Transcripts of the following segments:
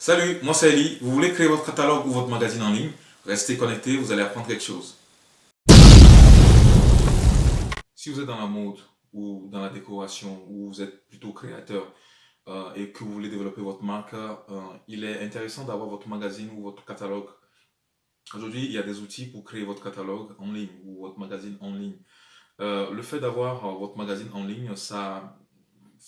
Salut, moi c'est Ali. Vous voulez créer votre catalogue ou votre magazine en ligne? Restez connectés, vous allez apprendre quelque chose. Si vous êtes dans la mode ou dans la décoration ou vous êtes plutôt créateur euh, et que vous voulez développer votre marque, euh, il est intéressant d'avoir votre magazine ou votre catalogue. Aujourd'hui, il y a des outils pour créer votre catalogue en ligne ou votre magazine en ligne. Euh, le fait d'avoir votre magazine en ligne, ça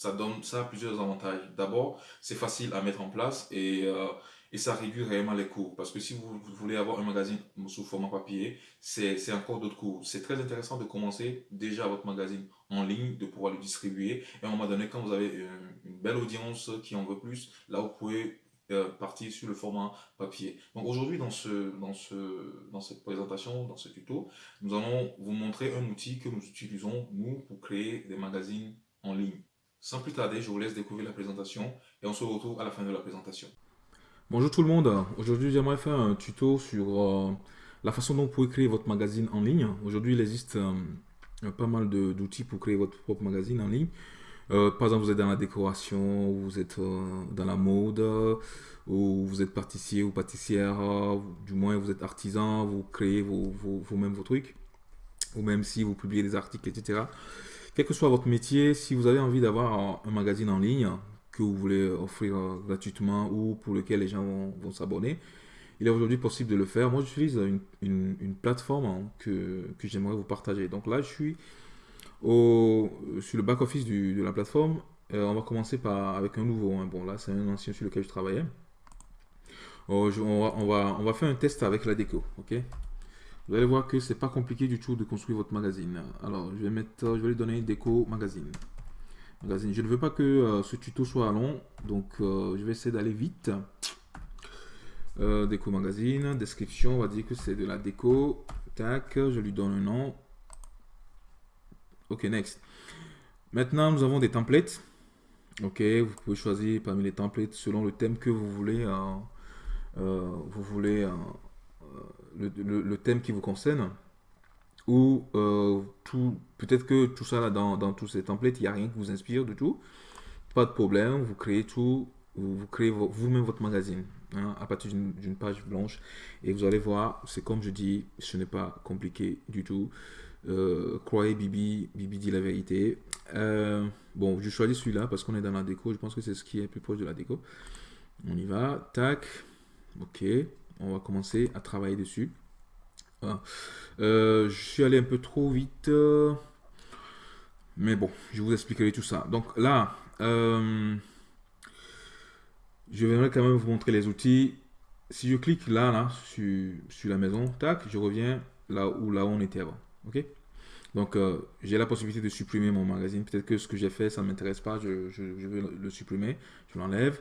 ça donne ça a plusieurs avantages. D'abord, c'est facile à mettre en place et, euh, et ça réduit réellement les coûts. Parce que si vous, voulez avoir un magazine sous format papier, c'est encore d'autres coûts. C'est très intéressant de commencer déjà votre magazine en ligne, de pouvoir le distribuer. Et à un moment donné, quand vous avez une, belle audience qui en veut plus, là, vous pouvez euh, partir sur le format papier. Donc aujourd'hui, dans, ce, dans, ce, dans cette présentation, dans ce tuto, nous allons vous montrer un outil que nous utilisons, nous, pour créer des magazines en ligne. Sans plus tarder, je vous laisse découvrir la présentation et on se retrouve à la fin de la présentation. Bonjour tout le monde, aujourd'hui j'aimerais faire un tuto sur euh, la façon dont vous pouvez créer votre magazine en ligne. Aujourd'hui il existe euh, pas mal d'outils pour créer votre propre magazine en ligne. Euh, par exemple, vous êtes dans la décoration, vous êtes dans la mode, ou vous êtes pâtissier ou pâtissière, du moins vous êtes artisan, vous créez vous-même vos trucs, ou même si vous publiez des articles, etc quel que soit votre métier, si vous avez envie d'avoir un magazine en ligne que vous voulez offrir euh, gratuitement ou pour lequel les gens vont, s'abonner, il est aujourd'hui possible de le faire. Moi, j'utilise une, une, plateforme hein, que, j'aimerais vous partager. Donc là, je suis au, sur le back-office de la plateforme. Euh, on va commencer par, avec un nouveau. Hein. Bon, là, c'est un ancien sur lequel je travaillais. On, va, on, va, on va faire un test avec la déco. ok? Vous allez voir que c'est pas compliqué du tout de construire votre magazine. Alors, je vais mettre, je vais lui donner déco magazine. Magazine. Je ne veux pas que euh, ce tuto soit long, donc euh, je vais essayer d'aller vite. Euh, déco magazine, description, on va dire que c'est de la déco. Tac, je lui donne un nom. Ok, next. Maintenant, nous avons des templates. Ok, vous pouvez choisir parmi les templates selon le thème que vous voulez. vous voulez le, thème qui vous concerne ou euh, tout peut-être que tout ça là dans, dans tous ces templates il n'y a rien qui vous inspire du tout. Pas de problème vous créez tout vous, créez vous-même votre magazine hein, à partir d'une page blanche et vous allez voir c'est comme je dis ce n'est pas compliqué du tout. Euh, croyez Bibi Bibi dit la vérité. Euh, bon je choisis celui-là parce qu'on est dans la déco je pense que c'est ce qui est plus proche de la déco. On y va tac ok on va commencer à travailler dessus. Euh, je suis allé un peu trop vite. Euh, mais bon, je vous expliquerai tout ça. Donc là, euh, je vais quand même vous montrer les outils. Si je clique là, là, sur, la maison, tac, je reviens là où, là où on était avant. Ok? Donc, j'ai la possibilité de supprimer mon magazine. Peut-être que ce que j'ai fait, ça ne m'intéresse pas. Je, je, vais le supprimer. Je l'enlève.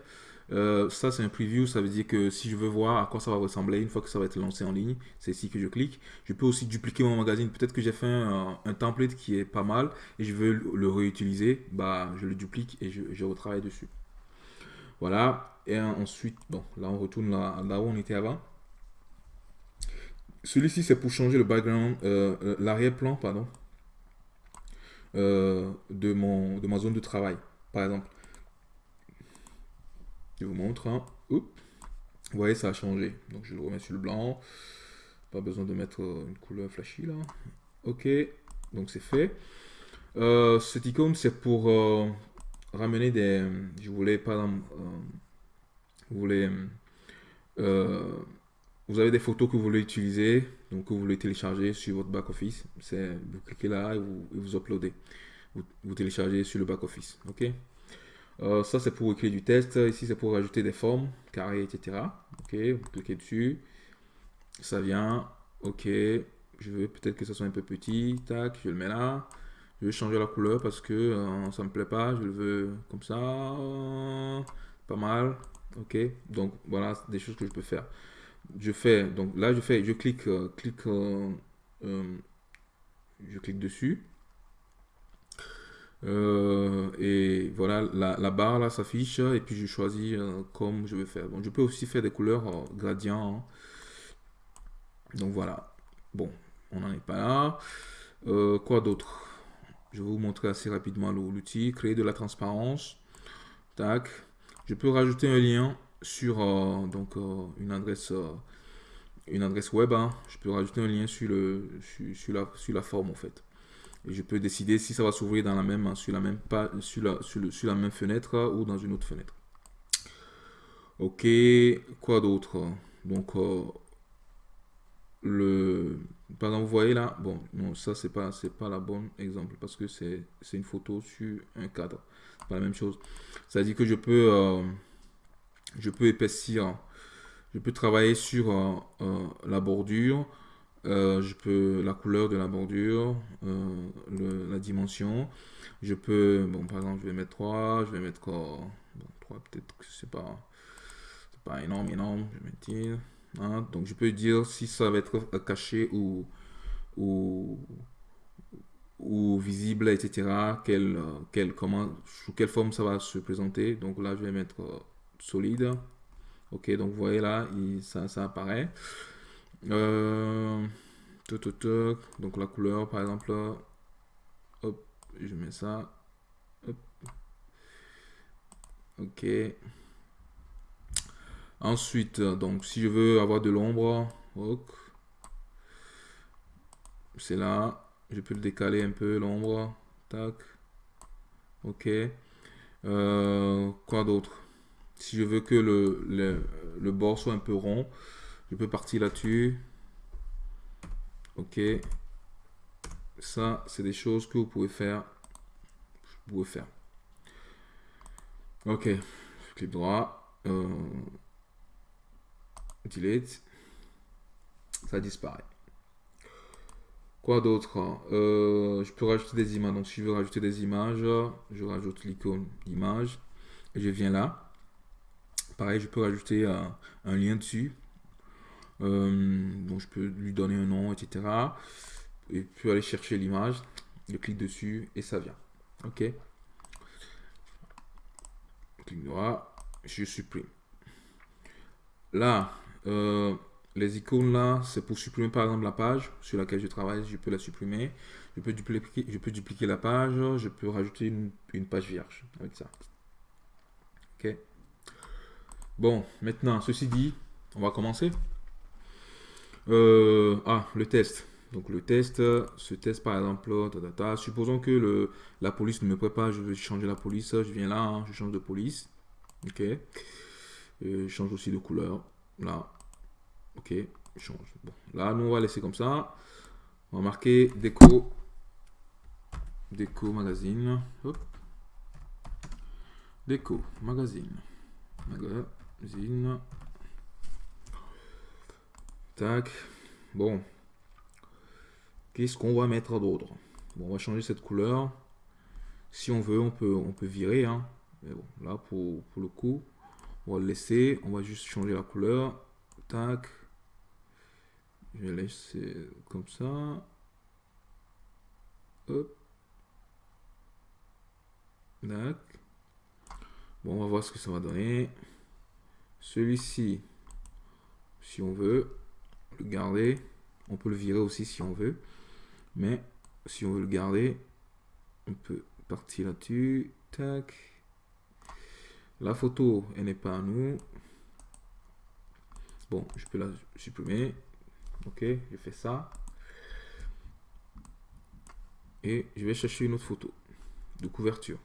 Euh, ça, c'est un preview. Ça veut dire que si je veux voir à quoi ça va ressembler une fois que ça va être lancé en ligne, c'est ici que je clique. Je peux aussi dupliquer mon magazine. Peut-être que j'ai fait un, template qui est pas mal et je veux le réutiliser. Bah, je le duplique et je, retravaille dessus. Voilà. Et ensuite, bon, là, on retourne là, où on était avant. Celui-ci, c'est pour changer le background, euh, euh, l'arrière-plan, pardon, de, mon, de ma zone de travail, par exemple. Je vous montre. Hein. Vous voyez, ça a changé. Donc, je le remets sur le blanc. Pas besoin de mettre euh, une couleur flashy là. Ok, donc c'est fait. Euh, cette icône, c'est pour euh, ramener des... Je voulais, par exemple, vous voulez... vous avez des photos que vous voulez utiliser, donc que vous voulez télécharger sur votre back-office. Vous cliquez là et vous, vous uploadez. Vous, vous téléchargez sur le back-office. Ok euh, ça, c'est pour écrire du test. Ici, c'est pour ajouter des formes, carrés, etc. Ok, vous cliquez dessus. Ça vient. Ok, je veux peut-être que ça soit un peu petit. Tac, je le mets là. Je vais changer la couleur parce que euh, ça me plaît pas. Je le veux comme ça. Pas mal. Ok, donc voilà des choses que je peux faire. Je fais, donc là, je fais, je clique, euh, clique, je clique dessus. Euh, et voilà, la, barre là s'affiche et puis je choisis euh, comme je vais faire. Donc je peux aussi faire des couleurs euh, gradients. Hein. Donc voilà. Bon, on n'en est pas là. quoi d'autre? Je vais vous montrer assez rapidement l'outil. Créer de la transparence. Tac. Je peux rajouter un lien sur donc, une, adresse, web, hein. je peux rajouter un lien sur la forme en fait. Et je peux décider si ça va s'ouvrir dans la même, sur la même pas, sur la, sur, la même fenêtre ou dans une autre fenêtre. Ok, quoi d'autre? Donc, le, par exemple, vous voyez là, bon, non, ça c'est pas, c'est pas la bonne exemple parce que c'est, une photo sur un cadre. Pas la même chose. Ça dit que je peux, euh, je peux épaissir, je peux travailler sur euh, euh, la bordure, je peux la couleur de la bordure, la dimension. Je peux, bon, par exemple, je vais mettre 3, je vais mettre, bon, 3 peut-être que c'est pas, pas énorme, énorme, je Hein, donc je peux dire si ça va être caché ou, ou, ou visible, etc. Comment, sous quelle forme ça va se présenter. Donc là, je vais mettre euh, solide. Ok, donc vous voyez là, ça, ça apparaît. Euh, donc la couleur, par exemple, hop, je mets ça. Ok. Ensuite, donc si je veux avoir de l'ombre, c'est là. Je peux le décaler un peu, l'ombre. Tac. Ok. Euh, quoi d'autre? Si je veux que le, le, le, bord soit un peu rond, je peux partir là-dessus. Ok. Ça, c'est des choses que vous pouvez faire. Vous pouvez faire. Ok. Clic droit. Euh, delete, ça disparaît. Quoi d'autre euh, Je peux rajouter des images. Donc, si je veux rajouter des images, je rajoute l'icône image et je viens là. Pareil, je peux rajouter un, lien dessus. Euh, donc, je peux lui donner un nom, etc. Et puis aller chercher l'image. Je clique dessus et ça vient. OK. Clic droit, je supprime. Là, euh, les icônes là, c'est pour supprimer par exemple la page sur laquelle je travaille, je peux la supprimer. Je peux dupliquer, je peux dupliquer la page, je peux rajouter une, page vierge avec ça. Ok. Bon, maintenant, ceci dit, on va commencer. Euh, ah, le test. Donc le test, ce test par exemple, supposons que le, la police ne me prépare, je veux changer la police, je viens là, hein, je change de police. Ok. je change aussi de couleur. Là, ok, change. Bon, là, nous, on va laisser comme ça. On va marquer déco, déco magazine. Déco magazine. Magazine. Bon. Qu'est-ce qu'on va mettre d'autre Bon, on va changer cette couleur. Si on veut, on peut, on peut virer. Hein. Mais bon, là, pour, pour le coup, on va le laisser. On va juste changer la couleur. Tac. Je vais laisser comme ça. Hop. Tac. Bon, on va voir ce que ça va donner. Celui-ci, si on veut garder, on peut le virer aussi si on veut. Mais si on veut le garder, on peut partir là-dessus. Tac. La photo, elle n'est pas à nous. Bon, je peux la supprimer. Ok, je fais ça. Et je vais chercher une autre photo de couverture.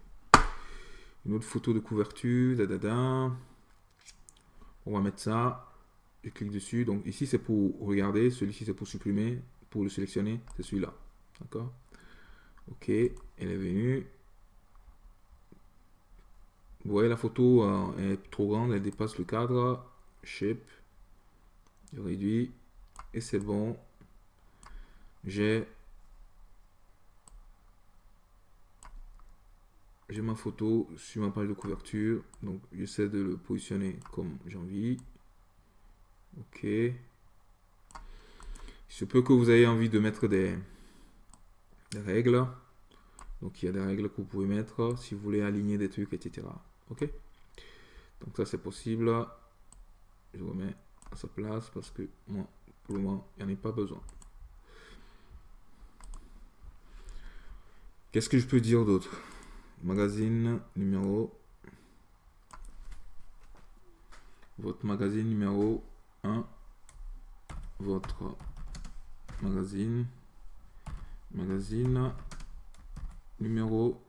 Une autre photo de couverture. Da, da, da. On va mettre ça. Je clique dessus. Donc ici, c'est pour regarder. Celui-ci, c'est pour supprimer. Pour le sélectionner, c'est celui-là. D'accord? Ok, elle est venue. Vous voyez, la photo euh, est trop grande, elle dépasse le cadre. Shape. Je réduis. Et c'est bon. J'ai j'ai ma photo sur ma page de couverture. Donc j'essaie de le positionner comme j'ai envie. Ok. Il se peut que vous ayez envie de mettre des, règles. Donc il y a des règles que vous pouvez mettre si vous voulez aligner des trucs, etc. Ok Donc ça c'est possible. Je remets à sa place parce que moi, pour le moment, il n'y en a pas besoin. Qu'est-ce que je peux dire d'autre? Magazine numéro votre magazine numéro 1, votre magazine, magazine numéro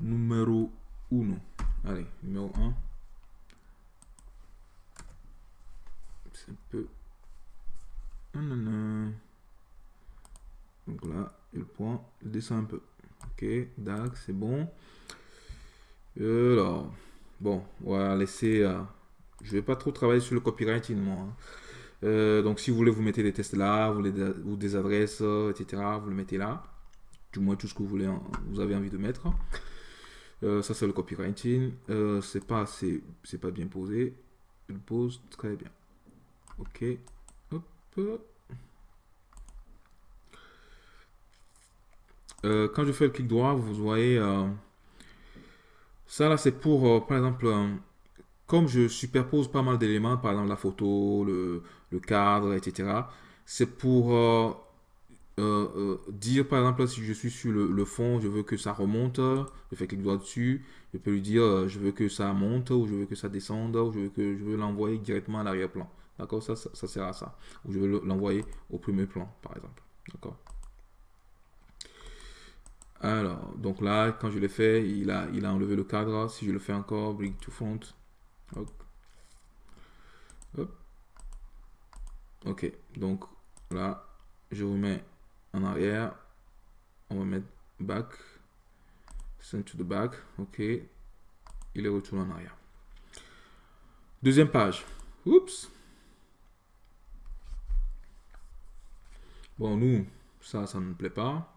numéro 1. Allez, numéro 1. C'est un peu... Donc là, le point, il descend un peu. Ok, d'accord, c'est bon. Alors, bon, on va laisser... Euh, je vais pas trop travailler sur le copywriting, moi. Hein. Euh, donc, si vous voulez, vous mettez des tests là, vous, les, ou des adresses, etc. Vous le mettez là. Du moins, tout ce que vous voulez, hein, vous avez envie de mettre. Euh, ça, c'est le copywriting. c'est pas assez, c'est pas bien posé. Il pose très bien. Ok. Hop. quand je fais le clic droit, vous voyez ça là, c'est pour, euh, par exemple, euh, comme je superpose pas mal d'éléments, par exemple la photo, le, cadre, etc. C'est pour euh, dire, par exemple, si je suis sur le, fond, je veux que ça remonte, je fais clic droit dessus, je peux lui dire, je veux que ça monte, ou je veux que ça descende, ou je veux que je veux l'envoyer directement à l'arrière-plan. D'accord? Ça, ça, ça, sert à ça. Ou je veux l'envoyer au premier plan, par exemple. D'accord? Alors, donc là, quand je l'ai fait, il a, il a enlevé le cadre. Si je le fais encore, bring to front. Ok, donc là, je remets en arrière. On va mettre back. Send to the back. Ok. Il est retourné en arrière. Deuxième page. Oups. Bon, nous, ça, ça ne nous plaît pas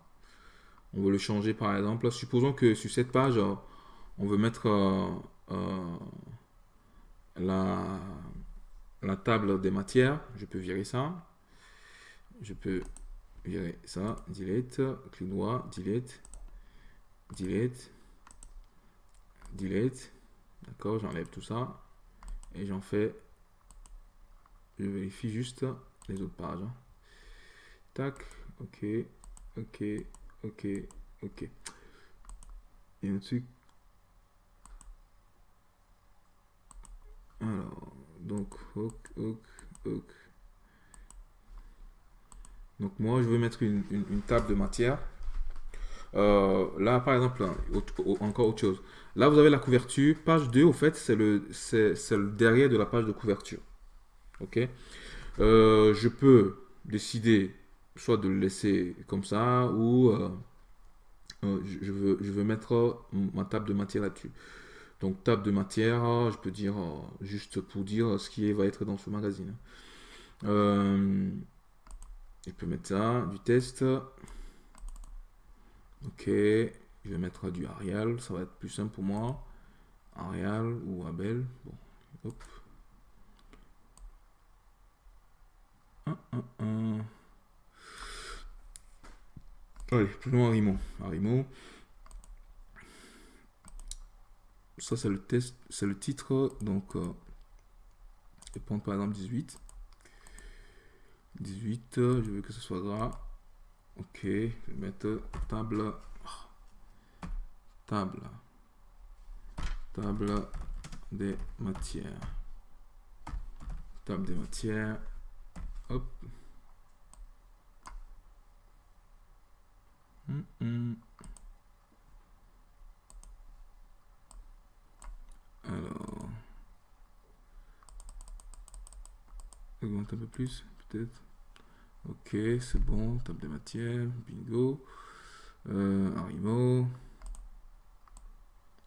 on veut le changer par exemple. Supposons que sur cette page, euh, on veut mettre euh, euh, la, la table des matières. Je peux virer ça. Je peux virer ça. Delete. Clic droit. Delete. Delete. Delete. D'accord, j'enlève tout ça. Et j'en fais... Je vérifie juste les autres pages. Tac. Ok. Ok. Ok, ok. Et un truc. Alors, donc, ok, ok, ok. Donc moi, je vais mettre une, table de matière. Euh, là, par exemple, encore autre chose. Là, vous avez la couverture. Page 2, au fait, c'est le, le derrière de la page de couverture. OK euh, Je peux décider soit de le laisser comme ça ou euh, euh, je, veux, je veux mettre ma table de matière là-dessus. Donc table de matière, je peux dire euh, juste pour dire ce qui va être dans ce magazine. je peux mettre ça, du test. Ok, je vais mettre du Arial, ça va être plus simple pour moi. Arial ou Abel. Bon, hop. Allez, prenons Arimo. Arimo. Ça, c'est le test, c'est le titre. Donc, je vais prendre par exemple 18. 18, je veux que ce soit gras. Ok, je vais mettre table. Table. Table des matières. Table des matières. Hop. Alors, augmente un peu plus, peut-être. Ok, c'est bon. Table de matière, bingo. Euh, Arimo.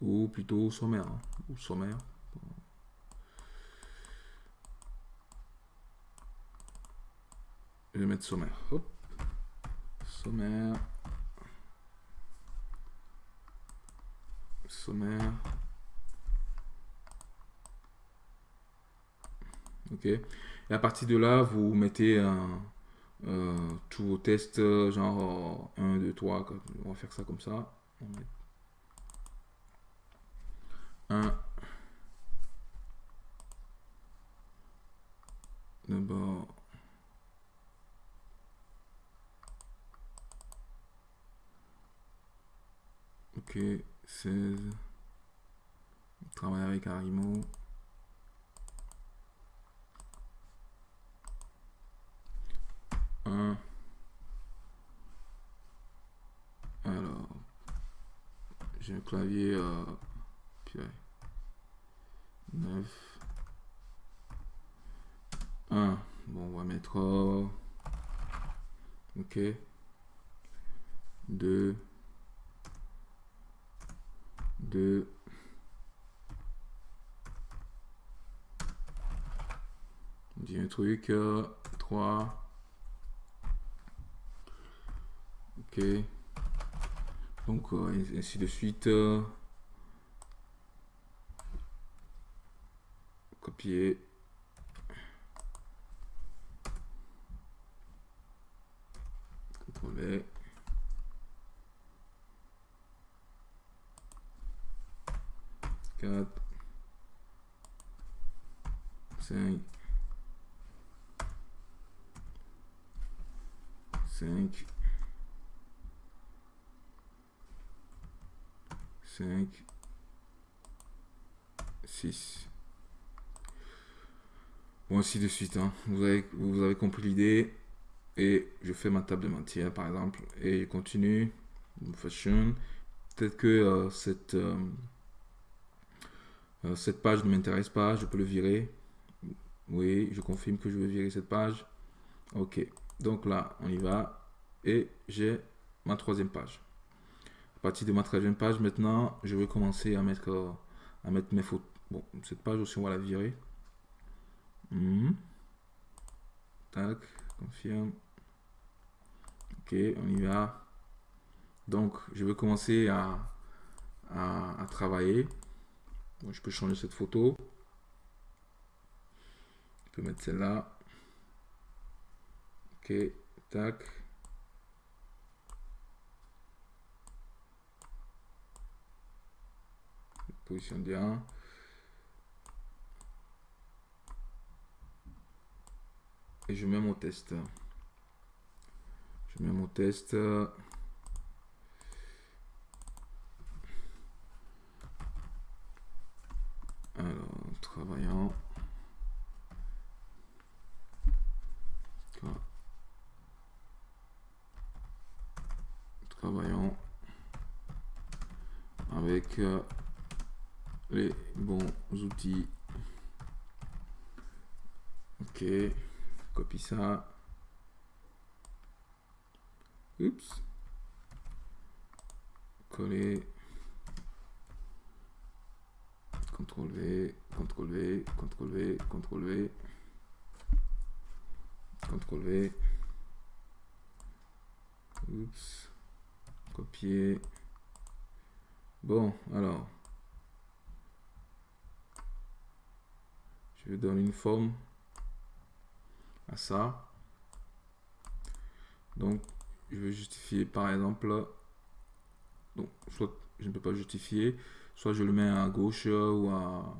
Ou plutôt sommaire. Hein, ou sommaire. Je vais mettre sommaire. Hop. Sommaire. Sommaire. Ok. Et à partir de là, vous mettez un, euh, tous vos tests, genre 1, 2, 3. On va faire ça comme ça. 1. D'abord. Ok. 16. travaille avec Arimo. Un. Alors, j'ai un clavier euh, 9. 1. Bon, on va mettre... Euh, ok. 2. 2. On dit un truc. 3. Euh, ok. Donc, euh, ainsi de suite. copier. CTRL 4, 5, 5, 5, 6. Bon, ainsi de suite. Hein. Vous, avez, vous avez compris l'idée. Et je fais ma table de matière, par exemple. Et je continue. Fashion. Peut-être que euh, cette... Euh, euh, cette page ne m'intéresse pas, je peux le virer. Oui, je confirme que je veux virer cette page. Ok, donc là, on y va. Et j'ai ma troisième page. À partir de ma troisième page, maintenant, je vais commencer à mettre, euh, à mettre mes photos. Bon, cette page aussi, on va la virer. Hmm. Tac, confirme. Ok, on y va. Donc, je vais commencer à, à travailler je peux changer cette photo. Peux mettre celle-là. Ok, tac. Position bien. Et je mets mon test. Je mets mon test. travaillant. Travaillant avec euh, les bons outils. Ok, copie ça. Oups. Coller. CTRL V, CTRL V, CTRL V, CTRL V, CTRL V. Oups. Copier. Bon, alors. Je vais donner une forme à ça. Donc, je vais justifier par exemple. Donc, soit je ne peux pas justifier. Soit je le mets à gauche ou à,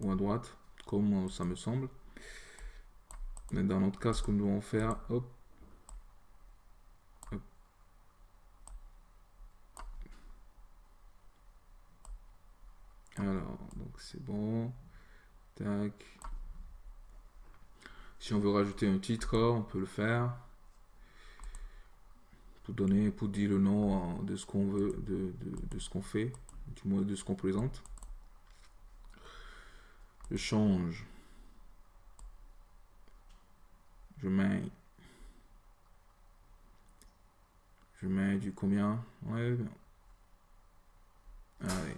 ou à droite, comme ça me semble. Mais dans notre cas, ce que nous devons faire, hop, Alors, donc c'est bon. Tac. Si on veut rajouter un titre, on peut le faire. Pour donner, pour dire le nom de ce qu'on veut, de ce qu'on fait du moins de ce qu'on présente. Je change. Je mets. Je mets du combien? Ouais. Allez.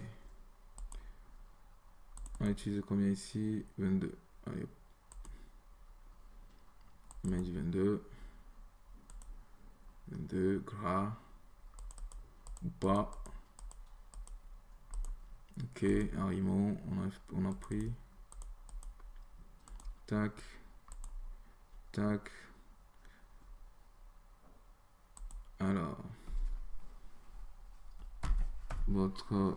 On va utiliser combien ici? 22. Allez. Je mets du 22. 22 gras. Ou pas. Ok, Harimo, on a, on a pris. Tac. Tac. Alors. Votre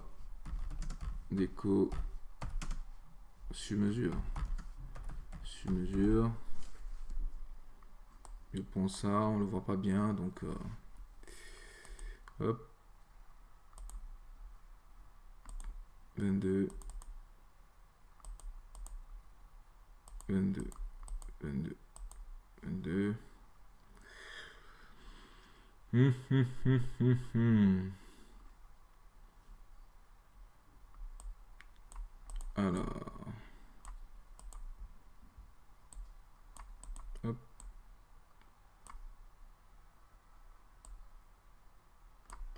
déco sur mesure. Sur mesure. Je prends ça, on le voit pas bien, donc euh, hop. 22, 22. 22. Hum, hum, hum, hum. Alors. Hop.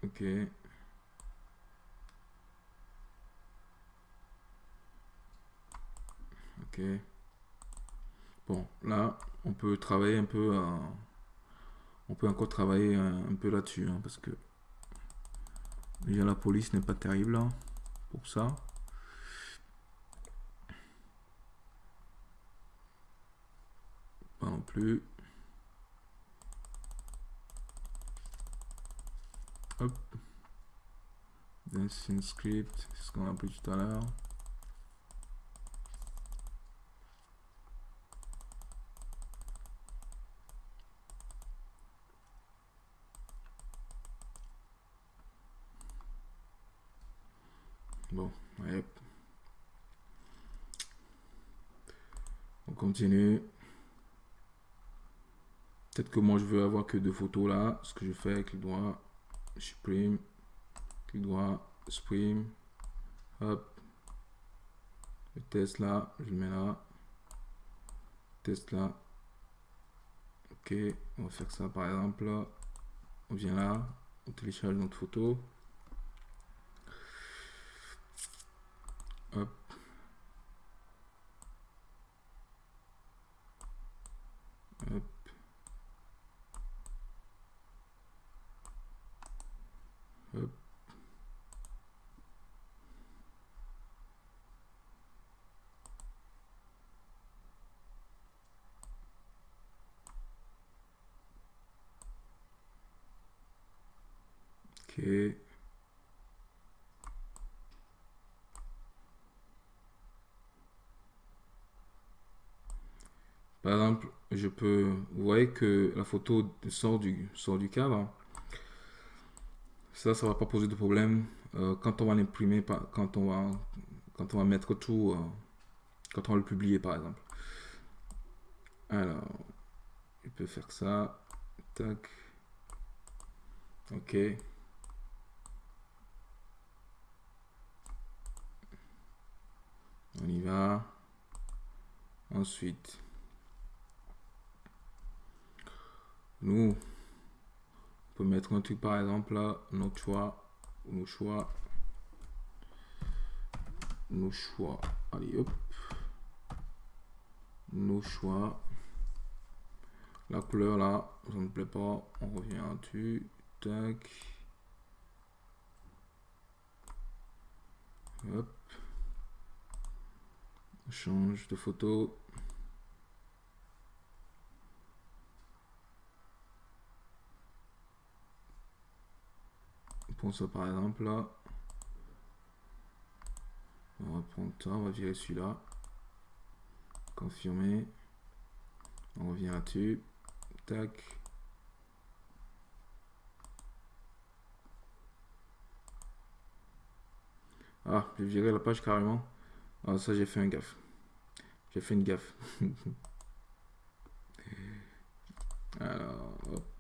Ok. Bon, là, on peut travailler un peu. On peut encore travailler un, peu là-dessus, hein, parce que déjà la police n'est pas terrible hein, pour ça. Pas non plus. Hop. Dancing script, c'est ce qu'on a appris tout à l'heure. Bon, On continue. Peut-être que moi je veux avoir que deux photos là. Ce que je fais, le doigt, supprime, clic droit, supprime, hop. Le test là, je le mets là. Test là. Ok, on va faire ça par exemple. On vient là, on télécharge notre photo. Hop. Hop. Hop. Ok. Par exemple, je peux, vous voyez que la photo sort du, sort du cadre. Ça, ça va pas poser de problème euh, quand on va l'imprimer, quand on va, quand on va mettre tout, euh, quand on va le publier par exemple. Alors, je peux faire ça. Tac. Ok. On y va. Ensuite, Nous, on peut mettre un truc par exemple là, nos choix, nos choix, nos choix. Allez hop, nos choix. La couleur là, ça ne plaît pas, on revient dessus. Tac. Hop. Change de photo. Pour ça par exemple là. On va prendre ça, on va virer celui-là. Confirmer. On revient là-dessus. Tac. Ah, j'ai viré la page carrément. Ah, ça, j'ai fait un gaffe. J'ai fait une gaffe. Alors.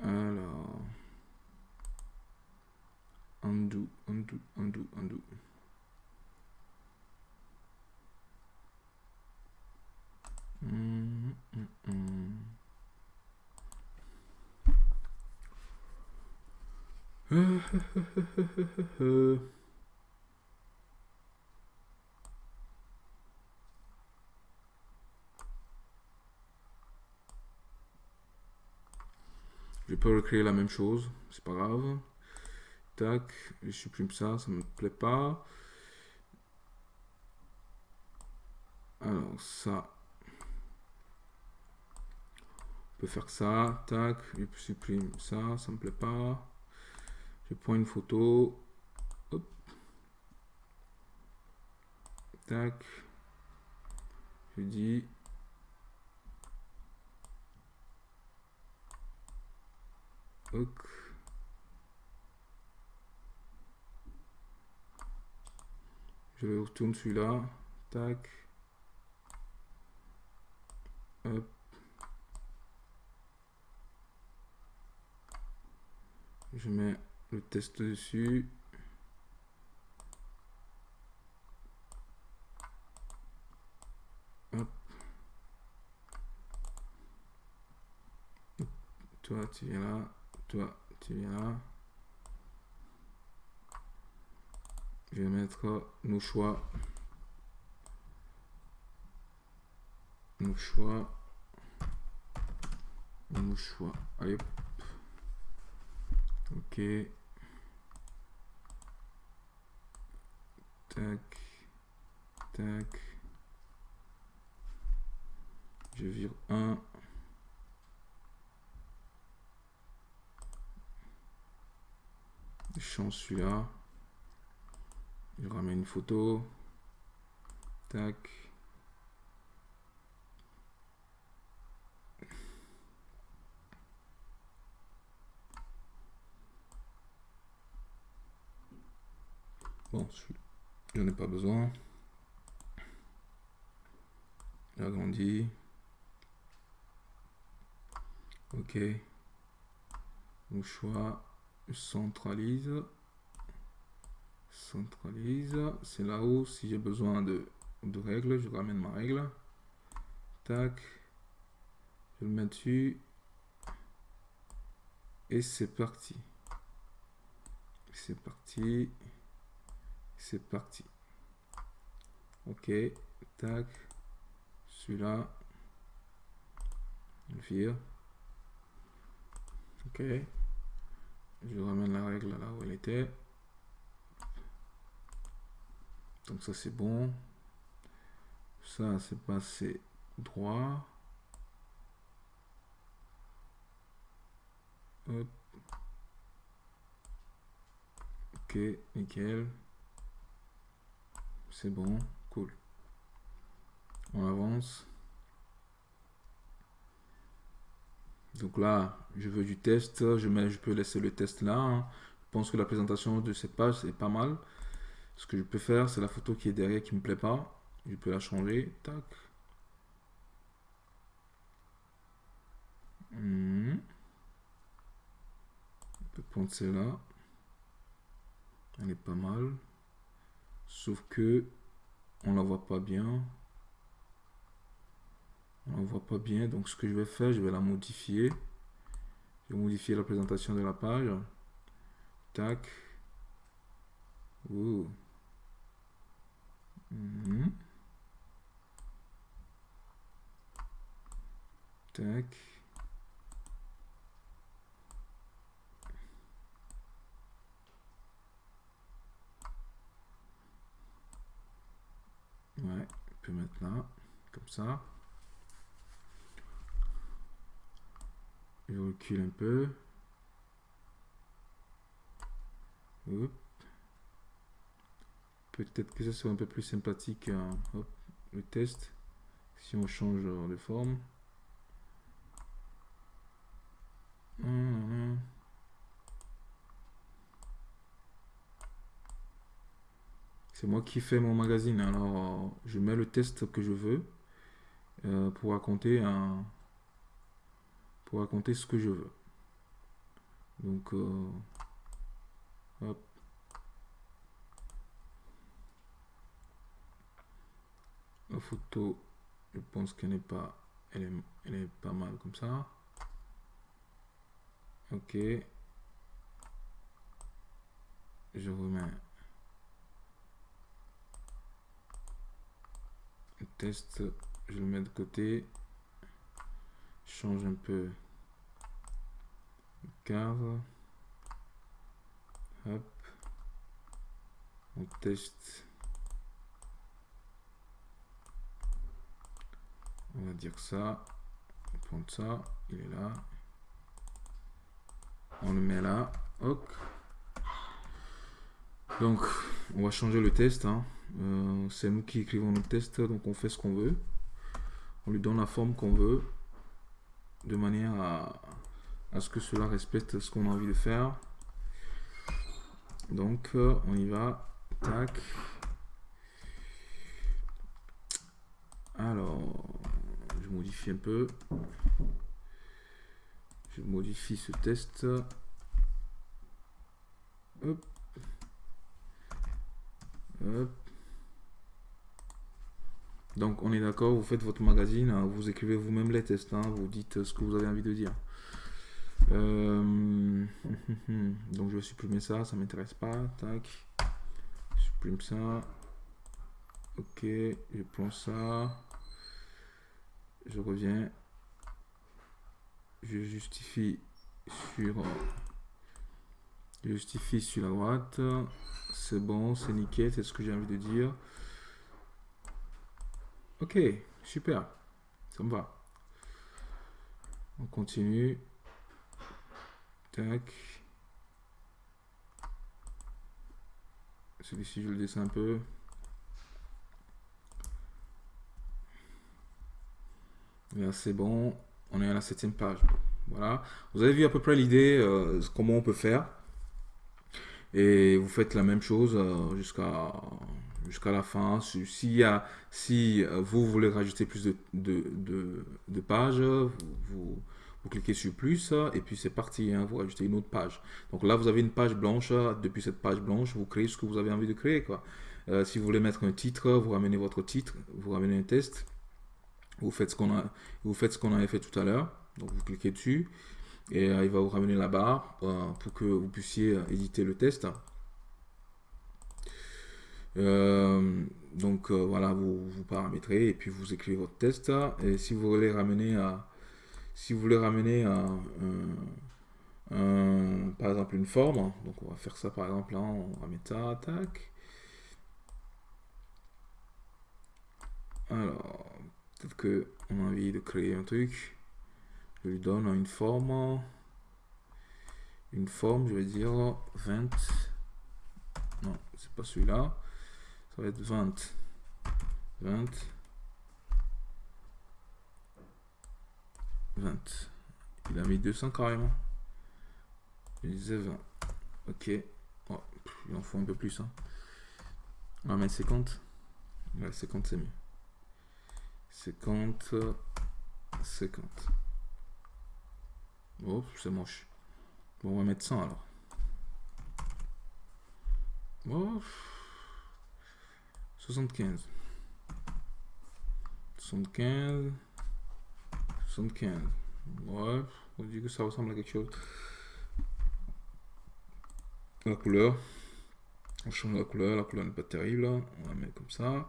Alors. Undo, undo, undo, undo. Hum, hum, hum. Recréer la même chose, c'est pas grave. Tac, je supprime ça, ça me plaît pas. Alors ça, on peut faire ça, tac, je supprime ça, ça me plaît pas. Je prends une photo, hop, tac, je dis Je le retourne celui-là. Tac. Hop. Je mets le test dessus. Hop. Toi, tu viens là. Toi, tu viens là. Je vais mettre nos choix. Nos choix. Nos choix. Allez. Ok. Tac. Tac. Je vire un. Je change celui-là. Je ramène une photo. Tac. Bon, j'en ai pas besoin. J'agrandis. Ok. Mon choix. Centralise centralise. C'est là-haut, si j'ai besoin de, de règles, je ramène ma règle. Tac. Je le mets dessus. Et c'est parti. C'est parti. C'est parti. Ok. Tac. Celui-là. Je vire. Ok. Je ramène la règle là où elle était. Donc ça c'est bon. Ça c'est passé droit. Hop. Ok, nickel. C'est bon, cool. On avance. Donc là, je veux du test. Je, peux laisser le test là. Hein. Je pense que la présentation de cette page est pas mal. Ce que je peux faire, c'est la photo qui est derrière qui me plaît pas. Je peux la changer. Tac. Hmm. On peut prendre celle-là. Elle est pas mal. Sauf que on la voit pas bien. On la voit pas bien. Donc ce que je vais faire, je vais la modifier. Je vais modifier la présentation de la page. Tac. Ouh. Mhm. Tac. Ouais, on peut mettre là, comme ça. Je recule un peu. Peut-être que ça soit un peu plus sympathique hein. le test si on change de forme. C'est moi qui fais mon magazine. Alors, je mets le test que je veux euh, pour raconter un, pour raconter ce que je veux. Donc, euh, hop. La photo, je pense qu'elle n'est pas, elle est, elle est pas mal comme ça. Ok. Je remets le test, je le mets de côté. change un peu cadre. Hop. On teste on va dire ça, on va prendre ça, il est là, on le met là. Donc, on va changer le test. Hein. Euh, c'est nous qui écrivons le test, donc on fait ce qu'on veut. On lui donne la forme qu'on veut, de manière à, à, ce que cela respecte ce qu'on a envie de faire. Donc, euh, on y va. Tac. Alors, je modifie un peu. Je modifie ce test. Hop. Hop. Donc on est d'accord, vous faites votre magazine, hein, vous écrivez vous-même les tests, hein, vous dites ce que vous avez envie de dire. Euh, donc je vais supprimer ça, ça m'intéresse pas. Tac. Je supprime ça. Ok, je prends ça. Je reviens. Je justifie sur je justifie sur la droite. C'est bon, c'est nickel, c'est ce que j'ai envie de dire. Ok, super. Ça me va. On continue. Tac. Celui-ci, je le descends un peu. Là, c'est bon. On est à la septième page. Voilà. Vous avez vu à peu près l'idée, euh, comment on peut faire. Et vous faites la même chose euh, jusqu'à jusqu'à la fin. Si, si euh, vous voulez rajouter plus de, de, de, pages, vous, vous, cliquez sur plus et puis c'est parti, hein, vous rajoutez une autre page. Donc là, vous avez une page blanche. Depuis cette page blanche, vous créez ce que vous avez envie de créer. Quoi. Euh, si vous voulez mettre un titre, vous ramenez votre titre, vous ramenez un test. Vous faites ce qu'on a, vous faites ce qu'on avait fait tout à l'heure. Donc vous cliquez dessus et euh, il va vous ramener la barre pour que vous puissiez éditer le test. Euh, donc euh, voilà, vous, vous paramétrez et puis vous écrivez votre test. Et si vous voulez ramener à, si vous voulez ramener par exemple une forme, donc on va faire ça par exemple là, on mettre ça, tac. Alors, peut-être que on a envie de créer un truc. Je lui donne une forme. Une forme, je vais dire 20. Non, c'est pas celui-là. Ça va être 20. 20. 20. Il a mis 200 carrément. Il disait 20. Ok. Oh, il en faut un peu plus. On va mettre 50. Ouais, 50 c'est mieux. 50. 50. Oh, c'est moche. Bon, on va mettre 100 alors. Oh. 75. 75. 75. Ouais, on dit que ça ressemble à quelque chose. La couleur. On change la couleur. La couleur n'est pas terrible. On va mettre comme ça.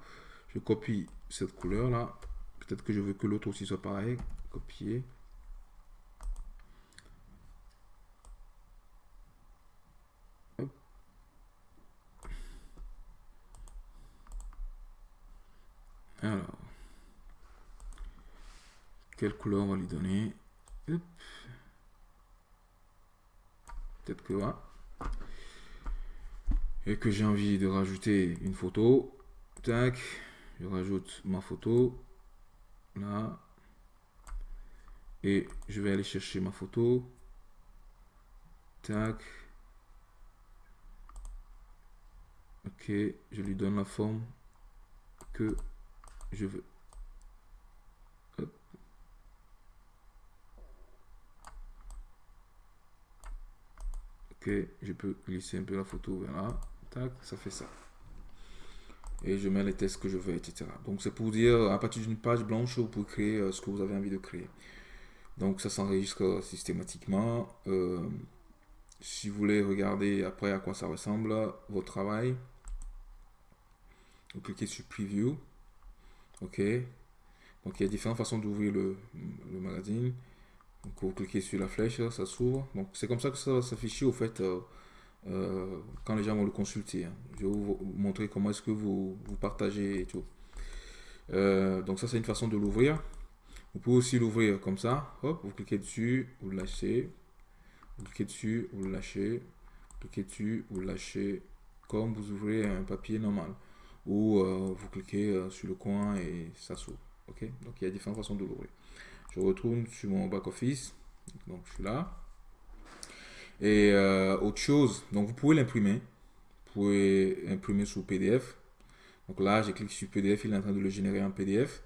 Je copie cette couleur là. Peut-être que je veux que l'autre aussi soit pareil. Copier. Alors, quelle couleur on va lui donner? Peut-être que là. Et que j'ai envie de rajouter une photo. Tac. Je rajoute ma photo. Là. Et je vais aller chercher ma photo. Tac. Ok. Je lui donne la forme que je veux. Je peux glisser un peu la photo vers là. Tac, ça fait ça. Et je mets les tests que je veux, etc. Donc c'est pour dire, à partir d'une page blanche, vous pouvez créer euh, ce que vous avez envie de créer. Donc ça s'enregistre systématiquement. Euh, si vous voulez regarder après à quoi ça ressemble, votre travail, vous cliquez sur Preview. OK. Donc il y a différentes façons d'ouvrir le, magazine. Vous cliquez sur la flèche, ça s'ouvre. Donc c'est comme ça que ça va s'afficher au fait euh, euh, quand les gens vont le consulter. Hein. Je vais vous montrer comment est-ce que vous, vous partagez et tout. Euh, donc ça c'est une façon de l'ouvrir. Vous pouvez aussi l'ouvrir comme ça. Hop, vous cliquez dessus, vous lâchez. Vous cliquez dessus, vous le lâchez. Vous cliquez dessus, vous le lâchez. Comme vous ouvrez un papier normal ou vous cliquez sur le coin et ça s'ouvre. Ok, donc il y a différentes façons de l'ouvrir. Je retourne sur mon back office, donc je suis là. Et euh, autre chose, donc vous pouvez l'imprimer. Vous pouvez imprimer sur PDF. Donc là, j'ai cliqué sur PDF, il est en train de le générer en PDF.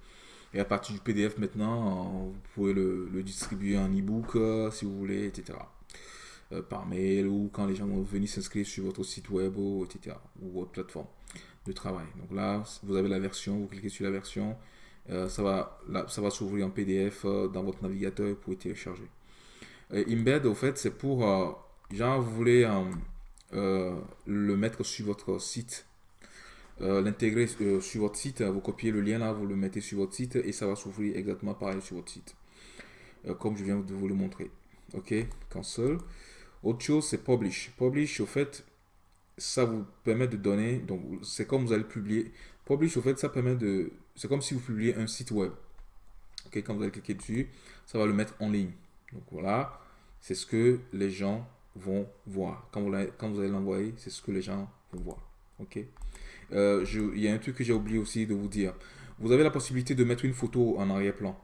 Et à partir du PDF maintenant, vous pouvez le, distribuer en e-book si vous voulez, etc. par mail ou quand les gens vont venir s'inscrire sur votre site web, etc. ou votre plateforme de travail. Donc là, vous avez la version, vous cliquez sur la version, ça va, ça va s'ouvrir en PDF dans votre navigateur et vous pouvez télécharger. embed, au fait, c'est pour, genre, vous voulez le mettre sur votre site euh, l'intégrer euh, sur votre site. Vous copiez le lien là, vous le mettez sur votre site et ça va s'ouvrir exactement pareil sur votre site. Euh, comme je viens de vous le montrer. Ok, cancel. Autre chose, c'est publish. Publish, au fait, ça vous permet de donner. Donc, c'est comme vous allez publier. Au fait, ça permet de. C'est comme si vous publiez un site web. Quand vous allez cliquer dessus, ça va le mettre en ligne. Donc voilà, c'est ce que les gens vont voir. Quand vous, quand vous allez l'envoyer, c'est ce que les gens vont voir. Ok euh, il y a un truc que j'ai oublié aussi de vous dire. Vous avez la possibilité de mettre une photo en arrière-plan.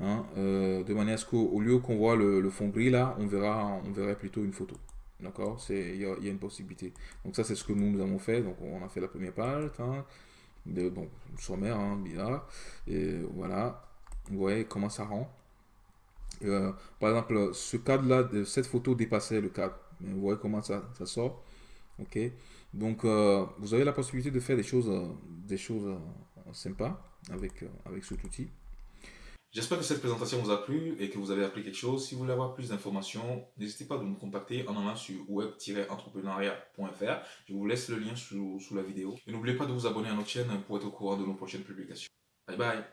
Hein, euh, de manière à ce qu'au lieu qu'on voit le, fond gris là, on verra, on verrait plutôt une photo. D'accord? Il y, a, une possibilité. Donc ça, c'est ce que nous, avons fait. Donc on a fait la première page. De, bon, sommaire, hein. Et voilà. Vous voyez comment ça rend? Euh, par exemple, ce cadre-là, cette photo dépassait le cadre. vous voyez comment ça, ça sort. Ok donc, euh, vous avez la possibilité de faire des choses, euh, des choses sympas avec, avec cet outil. J'espère que cette présentation vous a plu et que vous avez appris quelque chose. Si vous voulez avoir plus d'informations, n'hésitez pas à nous contacter en allant sur web-entrepreneuriat.fr. Je vous laisse le lien sous, la vidéo. Et n'oubliez pas de vous abonner à notre chaîne pour être au courant de nos prochaines publications. Bye bye